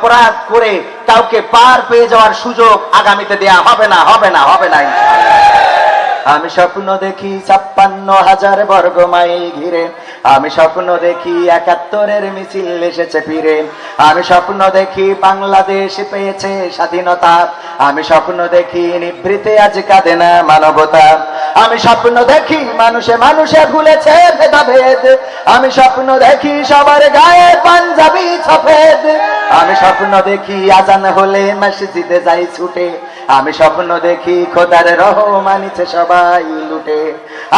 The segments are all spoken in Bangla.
অপরাধ করে কাউকে পার পেয়ে যাওয়ার সুযোগ আগামীতে দেয়া হবে না হবে না হবে না আমি স্বপ্ন দেখি ছাপ্পান্ন হাজার বর্গ মাইল ঘিরে। আমি স্বপ্ন দেখি একাত্তরের মিছিল এসেছে ফিরে। আমি স্বপ্ন দেখি বাংলাদেশ পেয়েছে স্বাধীনতা। আমি স্বপ্ন দেখি নিভৃতে আজ কাঁদে না মানবতা। আমি স্বপ্ন দেখি মানুষে মানুষে ভুলেছে ভেদাভেদ। আমি স্বপ্ন দেখি সবার গায়ে পাঞ্জাবি সফেদ আমি স্বপ্ন দেখি আজান হলে মসজিদে যাই ছুটে। আমি স্বপ্ন দেখি খোদার রহমানিছে সবাই লুটে।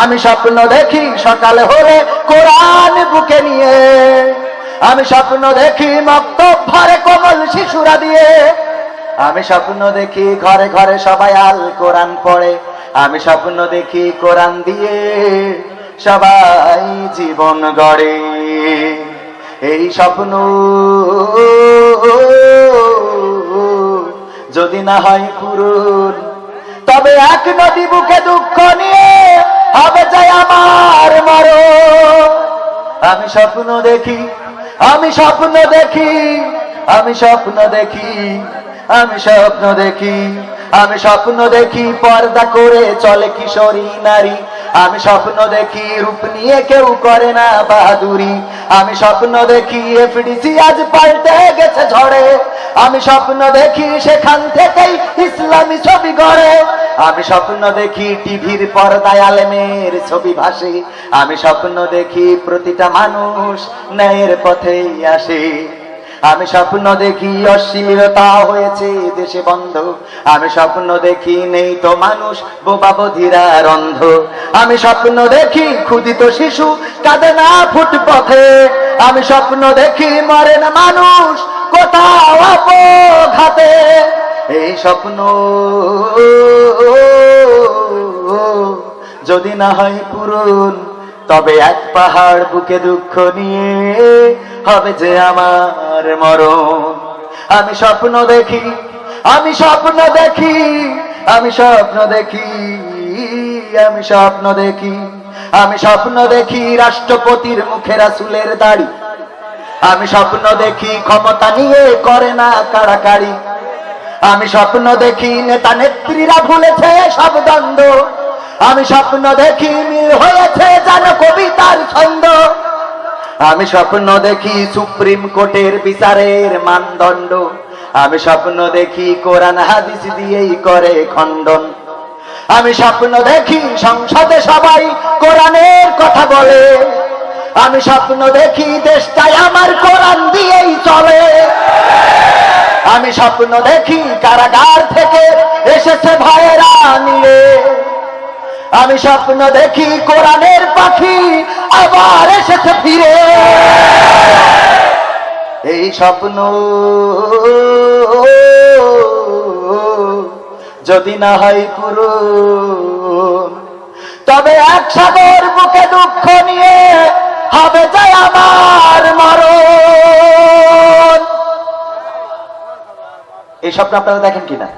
আমি স্বপ্ন দেখি সকাল হলে কোরআন বুকে নিয়ে। আমি স্বপ্ন দেখি মক্ত ভরে কোমল শিশুরা দিয়ে। আমি স্বপ্ন দেখি ঘরে ঘরে সবাই আল কোরআন পড়ে। আমি স্বপ্ন দেখি কোরআন দিয়ে সবাই জীবন গড়ে। এই স্বপ্ন যদি না হয় পূরণ, তবে এক নদী বুকে দুঃখ নিয়ে হবে যাই আমার মরণ। আমি স্বপ্ন দেখি, আমি স্বপ্ন দেখি, আমি স্বপ্ন দেখি। আমি স্বপ্ন দেখি, আমি স্বপ্ন দেখি পর্দা করে চলে কিশোরী নারী। আমি স্বপ্ন দেখি রূপ নিয়ে কেউ করে না বাহাদুরি। আমি স্বপ্ন দেখি এফডিসি আজ পাল্টে গেছে ঝড়ে। আমি স্বপ্ন দেখি সেখান থেকেই ইসলামী ছবি গড়ে। আমি স্বপ্ন দেখি টিভির পর্দায় আলেমের ছবি ভাসে। আমি স্বপ্ন দেখি প্রতিটা মানুষ ন্যায়ের পথেই আসে। আমি স্বপ্ন দেখি অশ্লীলতা হয়েছে দেশে বন্ধ। আমি স্বপ্ন দেখি নেই তো মানুষ, বোবা বধিরা আমি স্বপ্ন দেখি ক্ষুদিত শিশু কাঁদে না ফুটপথে। আমি স্বপ্ন দেখি মরে না মানুষ, কোথাও ঘাতে এই স্বপ্ন যদি না হয় পূরণ, তবে এক পাহাড় বুকে দুঃখ নিয়ে হবে যে আমার মরণ। আমি স্বপ্ন দেখি, আমি স্বপ্ন দেখি, আমি স্বপ্ন দেখি, আমি স্বপ্ন দেখি, আমি স্বপ্ন দেখি রাষ্ট্রপতির মুখে রাসুলের দাড়ি। আমি স্বপ্ন দেখি ক্ষমতা নিয়ে করে না কাড়াকাড়ি আমি স্বপ্ন দেখি নেতা নেত্রীরা ভুলেছে সব দ্বন্দ্ব। আমি স্বপ্ন দেখি মিল হয়েছে আমি স্বপ্ন দেখি সুপ্রিম কোর্টের বিচারের মানদণ্ড। আমি স্বপ্ন দেখি কোরআন হাদিস দিয়েই করে খণ্ডন। আমি স্বপ্ন দেখি সংসদে সবাই কোরআনের কথা বলে। আমি স্বপ্ন দেখি দেশটাই আমার কোরআন দিয়েই চলে। আমি স্বপ্ন দেখি কারাগার থেকে এসেছে ভয়েরা নিয়ে আমি স্বপ্ন দেখি কোরআনের পাখি আবার এসেছে ফিরে। এই স্বপ্ন যদি না হয় পুরো তবে এক সাগর বুকে দুঃখ নিয়ে হবে যায় আমার মরণ। এই স্বপ্ন আপনারা দেখেন কিনা?